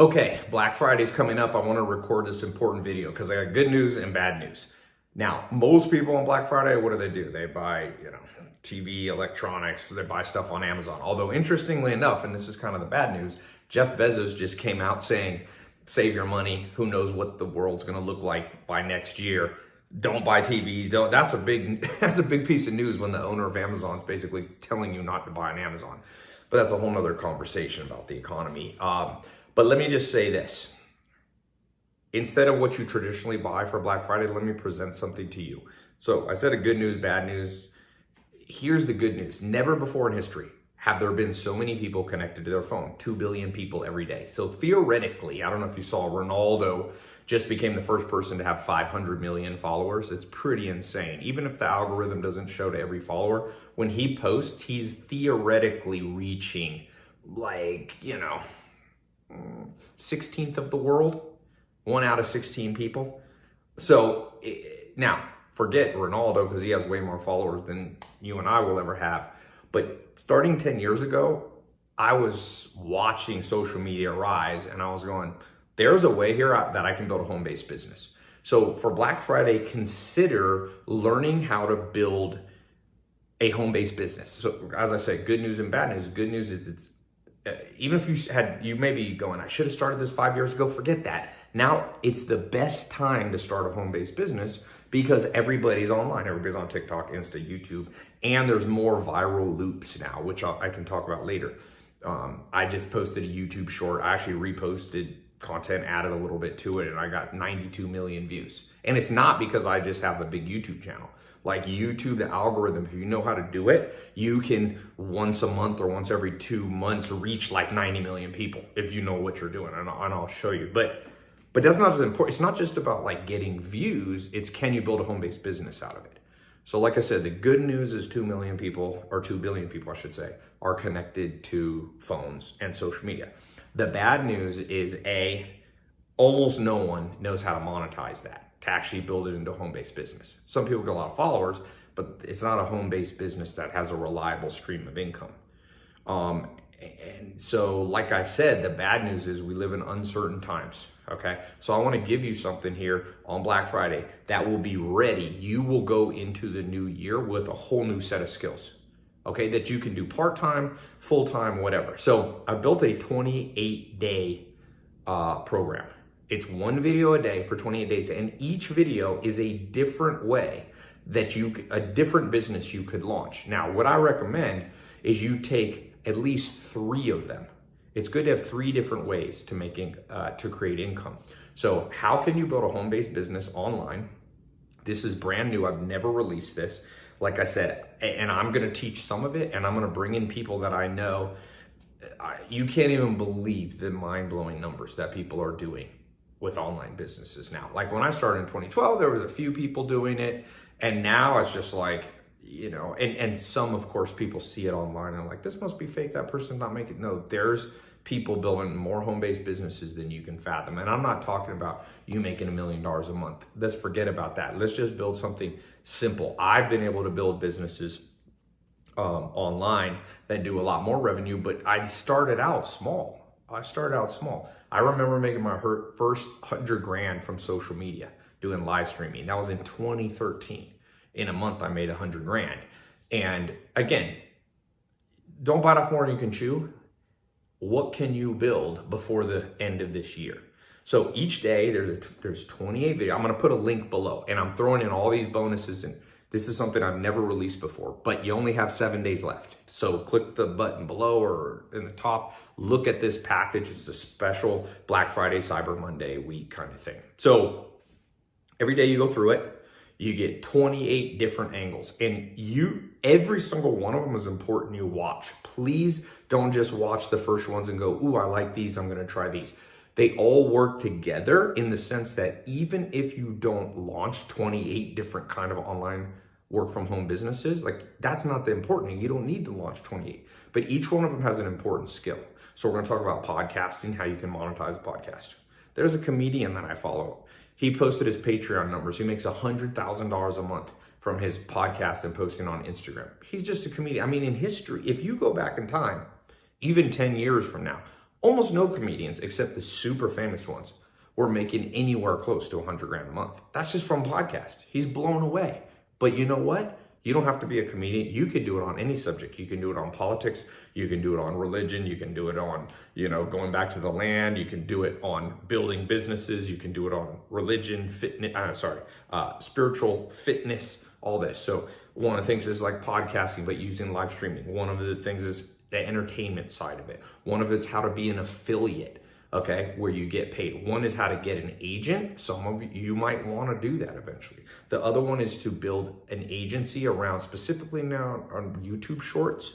Okay, Black Friday's coming up. I want to record this important video because I got good news and bad news. Now, most people on Black Friday, what do they do? They buy, you know, TV, electronics, they buy stuff on Amazon. Although interestingly enough, and this is kind of the bad news, Jeff Bezos just came out saying, save your money. Who knows what the world's to look like by next year. Don't buy TVs. Don't. That's a big, that's a big piece of news when the owner of Amazon is basically telling you not to buy on Amazon. But that's a whole nother conversation about the economy. Um, but let me just say this. Instead of what you traditionally buy for Black Friday, let me present something to you. So I said a good news, bad news. Here's the good news. Never before in history have there been so many people connected to their phone, 2 billion people every day. So theoretically, I don't know if you saw Ronaldo just became the first person to have 500 million followers. It's pretty insane. Even if the algorithm doesn't show to every follower, when he posts, he's theoretically reaching like, you know, 16th of the world, one out of 16 people. So now forget Ronaldo because he has way more followers than you and I will ever have. But starting 10 years ago, I was watching social media rise and I was going, there's a way here that I can build a home-based business. So for Black Friday, consider learning how to build a home-based business. So as I said, good news and bad news. Good news is it's uh, even if you had, you may be going, I should have started this five years ago, forget that. Now it's the best time to start a home-based business because everybody's online. Everybody's on TikTok, Insta, YouTube, and there's more viral loops now, which i can talk about later. Um, I just posted a YouTube short. I actually reposted content, added a little bit to it, and I got 92 million views. And it's not because I just have a big YouTube channel. Like YouTube, the algorithm, if you know how to do it, you can once a month or once every two months reach like 90 million people if you know what you're doing. And I'll, show you. But but that's not as important. It's not just about like getting views. It's can you build a home-based business out of it? So like I said, the good news is 2 million people, or 2 billion people, I should say, are connected to phones and social media. The bad news is A, almost no one knows how to monetize that to actually build it into a home-based business. Some people get a lot of followers, but it's not a home-based business that has a reliable stream of income. Um, and so, like I said, the bad news is we live in uncertain times, okay? So I wanna give you something here on Black Friday that will be ready. You will go into the new year with a whole new set of skills, okay? That you can do part-time, full-time, whatever. So I built a 28-day uh, program. It's one video a day for 28 days, and each video is a different way that you, a different business you could launch. Now, what I recommend is you take at least three of them. It's good to have three different ways to make uh, to create income. So how can you build a home-based business online? This is brand new. I've never released this. Like I said, and I'm going to teach some of it and I'm going to bring in people that I know. You can't even believe the mind-blowing numbers that people are doing with online businesses now. Like when I started in 2012, there was a few people doing it. And now it's just like, you know, and, and some, of course, people see it online and like, this must be fake. That person's not making, no, there's people building more home-based businesses than you can fathom. And I'm not talking about you making a million dollars a month. Let's forget about that. Let's just build something simple. I've been able to build businesses um, online that do a lot more revenue, but I started out small. I started out small. I remember making my first hundred grand from social media doing live streaming. That was in 2013. In a month, I made a hundred grand. And again, don't bite off more than you can chew. What can you build before the end of this year? So each day there's a, there's 28 videos. I'm going to put a link below and I'm throwing in all these bonuses and this is something I've never released before, but you only have seven days left. So click the button below or in the top, look at this package. It's a special Black Friday, Cyber Monday week kind of thing. So every day you go through it, you get 28 different angles and you, every single one of them is important you watch. Please don't just watch the first ones and go, ooh, I like these, I'm gonna try these they all work together in the sense that even if you don't launch 28 different kind of online work from home businesses, like that's not the important. You don't need to launch 28, but each one of them has an important skill. So we're to talk about podcasting, how you can monetize a podcast. There's a comedian that I follow. He posted his Patreon numbers. He makes $100,000 a month from his podcast and posting on Instagram. He's just a comedian. I mean, in history, if you go back in time, even 10 years from now, Almost no comedians, except the super famous ones, were making anywhere close to 100 grand a month. That's just from podcast. He's blown away. But you know what? You don't have to be a comedian. You can do it on any subject. You can do it on politics. You can do it on religion. You can do it on, you know, going back to the land. You can do it on building businesses. You can do it on religion, fitness, uh, sorry, uh, spiritual fitness, all this. So one of the things is like podcasting, but using live streaming. One of the things is the entertainment side of it. One of it's how to be an affiliate okay, where you get paid. One is how to get an agent. Some of you might want to do that eventually. The other one is to build an agency around specifically now on YouTube Shorts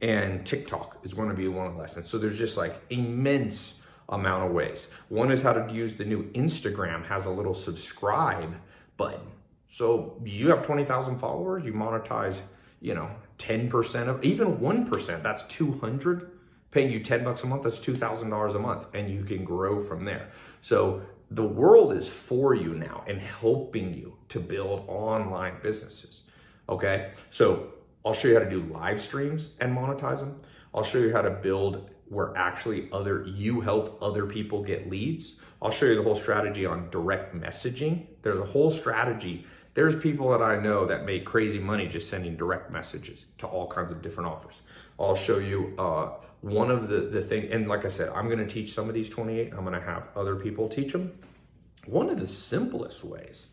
and TikTok is going to be one of the lessons. So there's just like immense amount of ways. One is how to use the new Instagram has a little subscribe button. So you have 20,000 followers, you monetize, you know, 10% of even 1%, that's 200 paying you 10 bucks a month, that's $2,000 a month and you can grow from there. So the world is for you now and helping you to build online businesses. Okay. So I'll show you how to do live streams and monetize them. I'll show you how to build where actually other you help other people get leads. I'll show you the whole strategy on direct messaging. There's a whole strategy. There's people that I know that make crazy money just sending direct messages to all kinds of different offers. I'll show you uh, one of the, the thing, and like I said, I'm gonna teach some of these 28, I'm gonna have other people teach them. One of the simplest ways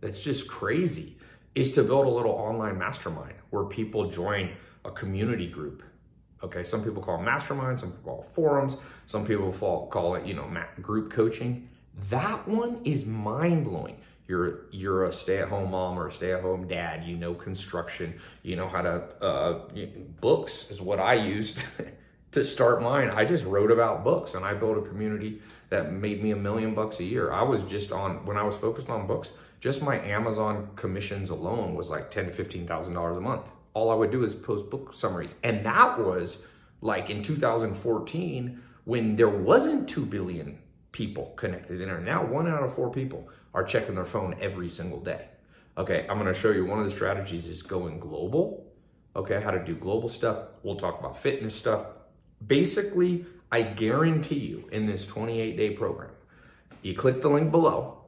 that's just crazy is to build a little online mastermind where people join a community group. Okay, some people call them masterminds, some people call forums, some people call it, you know, group coaching. That one is mind blowing. You're you're a stay-at-home mom or a stay-at-home dad. You know construction. You know how to uh, books is what I used to start mine. I just wrote about books and I built a community that made me a million bucks a year. I was just on when I was focused on books. Just my Amazon commissions alone was like ten to fifteen thousand dollars a month. All I would do is post book summaries, and that was like in 2014 when there wasn't two billion people connected to internet. Now, one out of four people are checking their phone every single day. Okay, I'm gonna show you one of the strategies is going global. Okay, how to do global stuff. We'll talk about fitness stuff. Basically, I guarantee you in this 28 day program, you click the link below.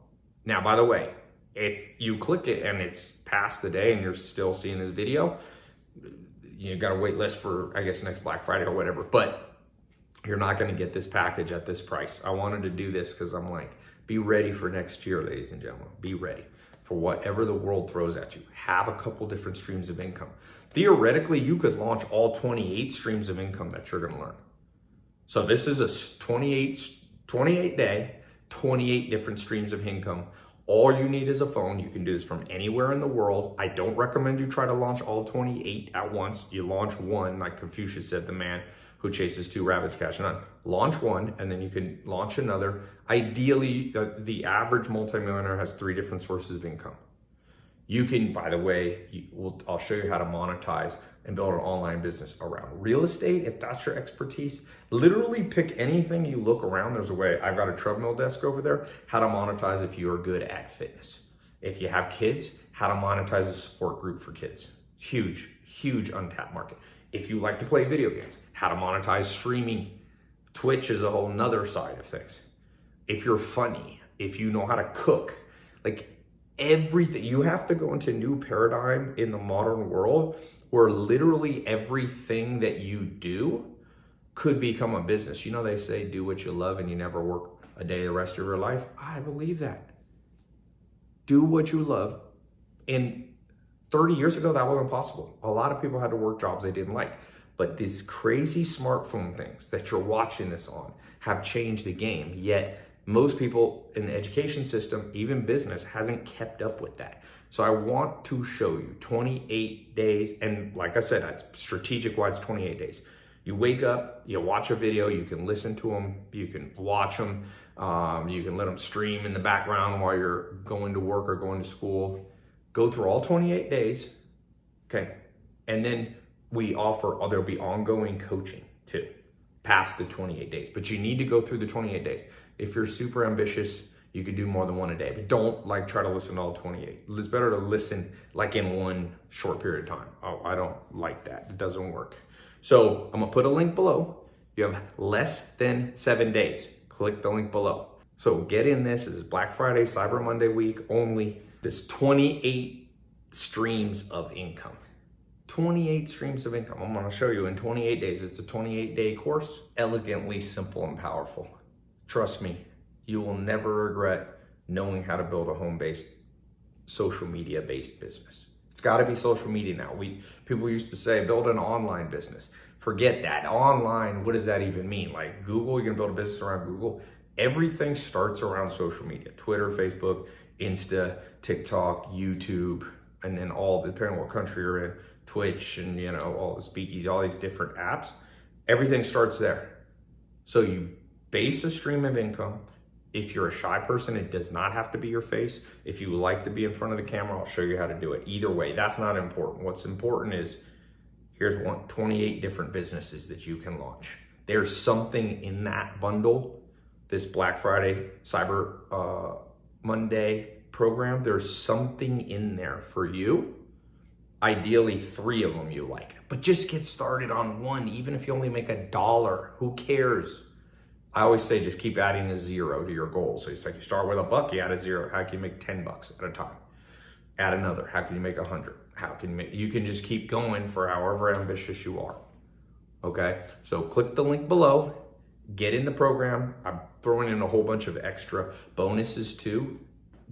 Now, by the way, if you click it and it's past the day and you're still seeing this video, you got to wait list for, I guess, next Black Friday or whatever. But you're not going to get this package at this price. I wanted to do this because I'm like, be ready for next year, ladies and gentlemen. Be ready for whatever the world throws at you. Have a couple different streams of income. Theoretically, you could launch all 28 streams of income that you're to learn. So this is a 28, 28 day, 28 different streams of income. All you need is a phone. You can do this from anywhere in the world. I don't recommend you try to launch all 28 at once. You launch one, like Confucius said, the man who chases two rabbits catch none. Launch one, and then you can launch another. Ideally, the, the average multimillionaire has three different sources of income. You can, by the way, you, we'll, I'll show you how to monetize and build an online business around real estate. If that's your expertise, literally pick anything you look around. There's a way. I've got a treadmill desk over there. How to monetize if you are good at fitness. If you have kids, how to monetize a support group for kids. Huge, huge untapped market. If you like to play video games, how to monetize streaming. Twitch is a whole nother side of things. If you're funny, if you know how to cook, like everything, you have to go into new paradigm in the modern world where literally everything that you do could become a business. You know, they say do what you love and you never work a day the rest of your life. I believe that. Do what you love. And 30 years ago, that wasn't possible. A lot of people had to work jobs they didn't like. But these crazy smartphone things that you're watching this on have changed the game. Yet most people in the education system, even business, hasn't kept up with that. So I want to show you 28 days. And like I said, that's strategic wise 28 days. You wake up, you watch a video, you can listen to them, you can watch them, um, you can let them stream in the background while you're going to work or going to school. Go through all 28 days, okay? And then we offer, oh, there'll be ongoing coaching too, past the 28 days. But you need to go through the 28 days. If you're super ambitious, you could do more than one a day, but don't like try to listen to all 28. It's better to listen like in one short period of time. Oh, I don't like that. It doesn't work. So I'm gonna put a link below. You have less than seven days. Click the link below. So get in this. This is Black Friday, Cyber Monday week only. This 28 streams of income. 28 streams of income. I'm to show you in 28 days. It's a 28 day course, elegantly simple and powerful. Trust me, you will never regret knowing how to build a home based, social media based business. It's got to be social media now. We people used to say build an online business. Forget that. Online, what does that even mean? Like Google, you're to build a business around Google. Everything starts around social media. Twitter, Facebook, Insta, TikTok, YouTube, and then all depending on what country you're in, Twitch and you know, all the speakeasy, all these different apps. Everything starts there. So you base a stream of income. If you're a shy person, it does not have to be your face. If you like to be in front of the camera, I'll show you how to do it. Either way, that's not important. What's important is here's one 28 different businesses that you can launch. There's something in that bundle, this Black Friday, Cyber uh, Monday program. There's something in there for you. Ideally, three of them you like, but just get started on one, even if you only make a dollar. Who cares? I always say just keep adding a zero to your goal. So it's like you start with a buck, you add a zero. How can you make 10 bucks at a time? Add another. How can you make a hundred? How can you make, you can just keep going for however ambitious you are. Okay. So click the link below, get in the program. I'm throwing in a whole bunch of extra bonuses too,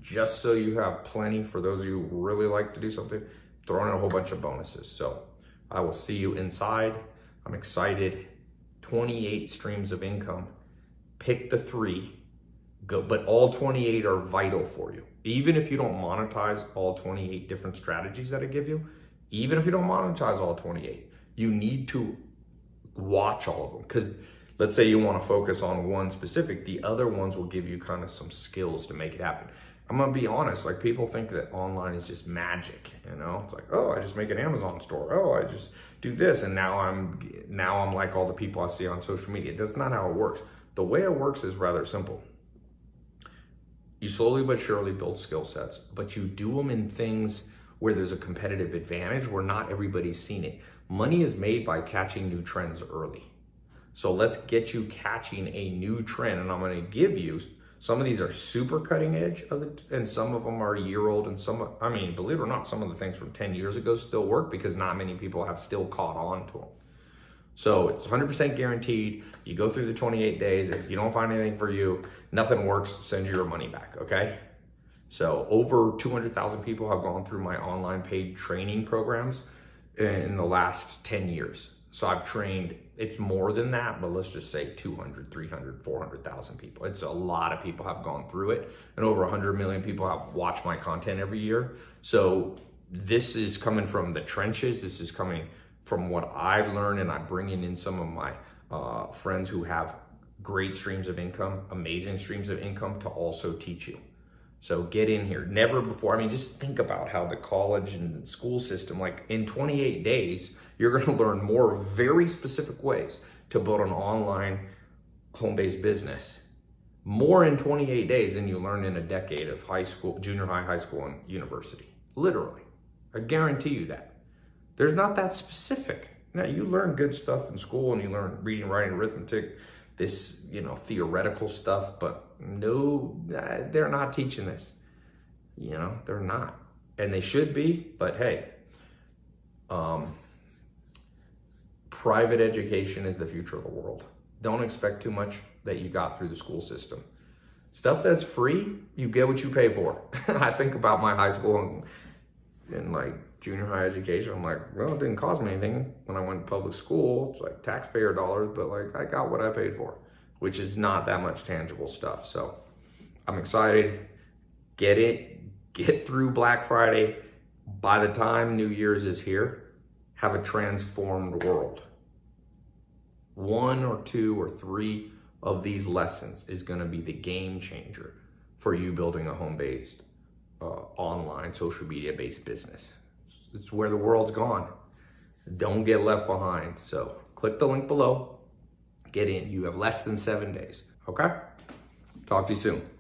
just so you have plenty for those of you who really like to do something, throwing in a whole bunch of bonuses. So I will see you inside. I'm excited. 28 streams of income pick the three, go, but all 28 are vital for you. Even if you don't monetize all 28 different strategies that I give you, even if you don't monetize all 28, you need to watch all of them. Because let's say you want to focus on one specific, the other ones will give you kind of some skills to make it happen. I'm gonna be honest, like people think that online is just magic, you know? It's like, oh, I just make an Amazon store. Oh, I just do this. And now I'm now I'm like all the people I see on social media. That's not how it works. The way it works is rather simple. You slowly but surely build skill sets, but you do them in things where there's a competitive advantage where not everybody's seen it. Money is made by catching new trends early. So let's get you catching a new trend. And I'm to give you some of these are super cutting edge of it, and some of them are a year old. And some, I mean, believe it or not, some of the things from 10 years ago still work because not many people have still caught on to them. So it's 100% guaranteed. You go through the 28 days. And if you don't find anything for you, nothing works, send your money back, okay? So over 200,000 people have gone through my online paid training programs in the last 10 years. So I've trained, it's more than that, but let's just say 200, 300, 400,000 people. It's a lot of people have gone through it and over 100 million people have watched my content every year. So this is coming from the trenches. This is coming from what I've learned and I'm bringing in some of my uh, friends who have great streams of income, amazing streams of income to also teach you. So get in here. Never before, I mean, just think about how the college and the school system, like in 28 days, you're going to learn more very specific ways to build an online home-based business. More in 28 days than you learn in a decade of high school, junior high, high school, and university. Literally. I guarantee you that. There's not that specific. Now, you learn good stuff in school and you learn reading, writing, arithmetic, this, you know, theoretical stuff, but no, they're not teaching this. You know, they're not. And they should be, but hey, um, private education is the future of the world. Don't expect too much that you got through the school system. Stuff that's free, you get what you pay for. I think about my high school and, and like junior high education. I'm like, well, it didn't cost me anything when I went to public school. It's like taxpayer dollars, but like I got what I paid for, which is not that much tangible stuff. So I'm excited. Get it, get through Black Friday. By the time New Year's is here, have a transformed world. One or two or three of these lessons is going to be the game changer for you building a home-based, uh, online, social media-based business it's where the world's gone. Don't get left behind. So click the link below, get in. You have less than seven days. Okay? Talk to you soon.